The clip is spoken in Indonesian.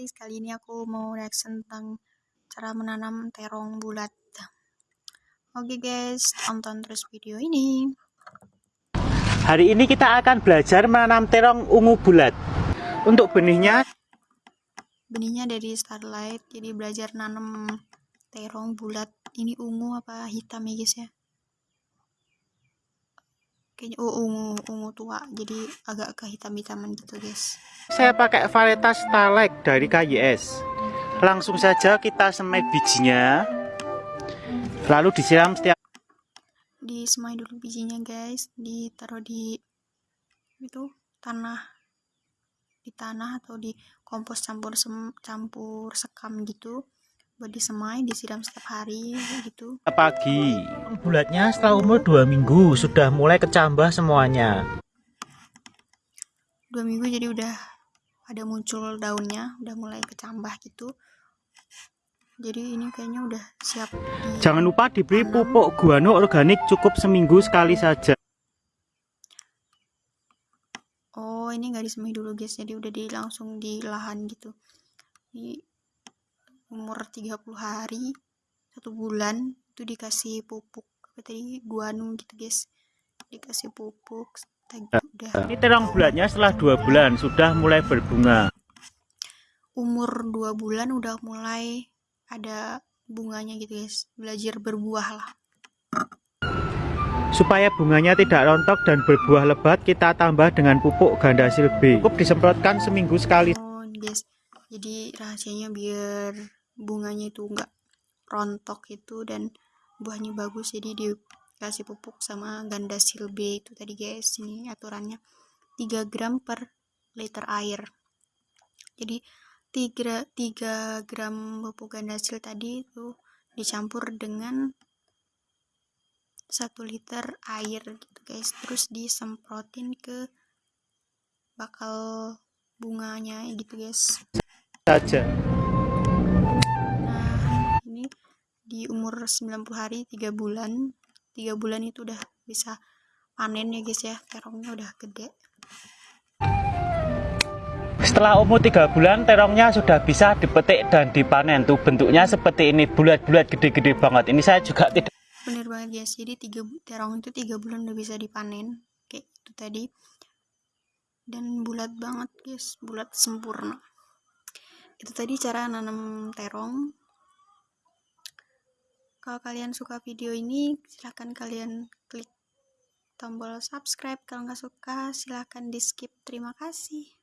guys, kali ini aku mau reaction tentang cara menanam terong bulat. Oke guys, tonton terus video ini. Hari ini kita akan belajar menanam terong ungu bulat. Untuk benihnya, Benihnya dari Starlight, jadi belajar nanam terong bulat. Ini ungu apa hitam ya guys ya? Kayaknya oh ungu, ungu tua, jadi agak kehitam-hitaman gitu guys. saya pakai varietas Starlight dari KYS. Langsung saja kita semai bijinya. Lalu disiram setiap disemai dulu bijinya guys ditaruh di itu tanah di tanah atau di kompos campur sem, campur sekam gitu buat disemai disiram setiap hari gitu pagi. Bulatnya setelah umur 2 minggu sudah mulai kecambah semuanya. dua minggu jadi udah ada muncul daunnya udah mulai kecambah gitu jadi ini kayaknya udah siap di Jangan lupa diberi pupuk guano organik cukup seminggu sekali saja. Oh, ini nggak disemai dulu guys, jadi udah di langsung di lahan gitu. Di umur 30 hari, satu bulan itu dikasih pupuk apa tadi guano gitu guys. Dikasih pupuk tadi udah Ini terong bulatnya setelah dua bulan sudah mulai berbunga. umur dua bulan udah mulai ada bunganya gitu guys. Belajar berbuah lah. Supaya bunganya tidak rontok dan berbuah lebat, kita tambah dengan pupuk gandasil B. Cukup disemprotkan seminggu sekali. Oh, guys. Jadi rahasianya biar bunganya itu enggak rontok itu dan buahnya bagus jadi dikasih pupuk sama ganda silbe itu tadi guys. Ini aturannya 3 gram per liter air. Jadi 3, 3 gram pupuk gandasil tadi itu dicampur dengan 1 liter air gitu guys. Terus disemprotin ke bakal bunganya gitu guys. Saja. Umur 90 hari 3 bulan. 3 bulan itu udah bisa panen ya guys ya. Terongnya udah gede. Setelah umur 3 bulan, terongnya sudah bisa dipetik dan dipanen. Tuh bentuknya seperti ini, bulat-bulat gede-gede banget. Ini saya juga tidak bener banget guys. Jadi tiga terong itu tiga bulan udah bisa dipanen. Kayak itu tadi. Dan bulat banget guys. Bulat sempurna. Itu tadi cara nanam terong kalau kalian suka video ini silahkan kalian klik tombol subscribe. Kalau nggak suka silahkan di skip terima kasih